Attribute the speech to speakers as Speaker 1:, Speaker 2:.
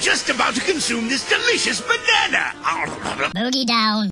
Speaker 1: just about to consume this delicious banana.
Speaker 2: Boogie down.